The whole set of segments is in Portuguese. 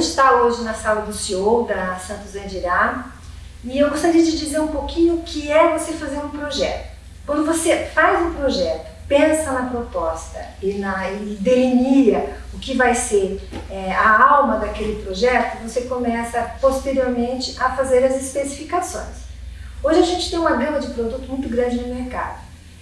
gente está hoje na sala do CEO da Santos Andirá e eu gostaria de dizer um pouquinho o que é você fazer um projeto. Quando você faz um projeto, pensa na proposta e, na, e delinea o que vai ser é, a alma daquele projeto, você começa posteriormente a fazer as especificações. Hoje a gente tem uma gama de produto muito grande no mercado.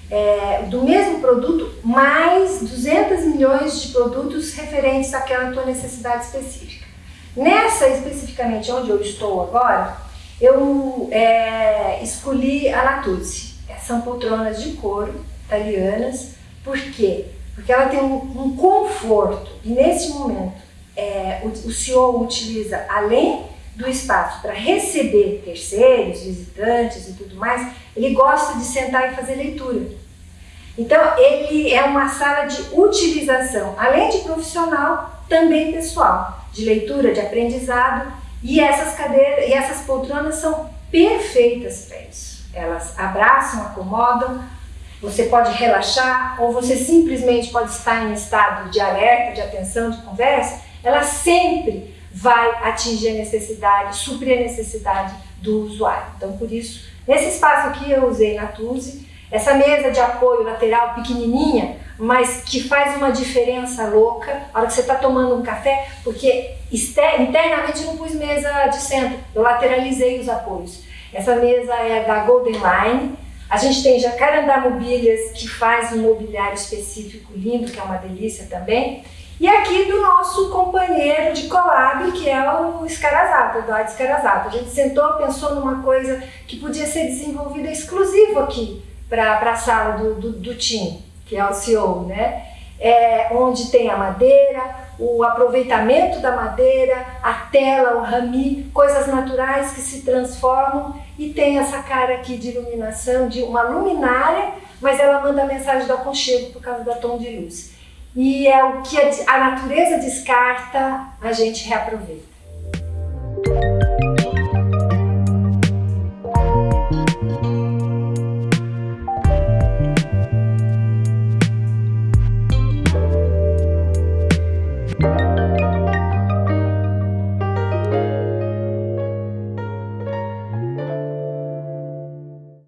É, do mesmo produto, mais 200 milhões de produtos referentes àquela tua necessidade específica. Nessa, especificamente, onde eu estou agora, eu é, escolhi a Natuzzi. São poltronas de couro, italianas. Por quê? Porque ela tem um, um conforto e nesse momento é, o, o CEO utiliza, além do espaço para receber terceiros, visitantes e tudo mais, ele gosta de sentar e fazer leitura. Então, ele é uma sala de utilização, além de profissional, também pessoal, de leitura, de aprendizado, e essas cadeiras e essas poltronas são perfeitas para isso. Elas abraçam, acomodam, você pode relaxar ou você simplesmente pode estar em estado de alerta, de atenção, de conversa, ela sempre vai atingir a necessidade, suprir a necessidade do usuário. Então, por isso, nesse espaço aqui eu usei na Tuzi, essa mesa de apoio lateral pequenininha, mas que faz uma diferença louca na hora que você está tomando um café, porque internamente eu não pus mesa de centro, eu lateralizei os apoios. Essa mesa é da Golden Line, a gente tem Jacarandá Mobílias, que faz um mobiliário específico lindo, que é uma delícia também. E aqui do nosso companheiro de collab, que é o Escarazata, o Adi Escarazata. A gente sentou, pensou numa coisa que podia ser desenvolvida exclusivo aqui para a sala do, do, do time, que é o CEO, né? É, onde tem a madeira, o aproveitamento da madeira, a tela, o rami, coisas naturais que se transformam e tem essa cara aqui de iluminação, de uma luminária, mas ela manda a mensagem do aconchego por causa da tom de luz. E é o que a natureza descarta, a gente reaproveita.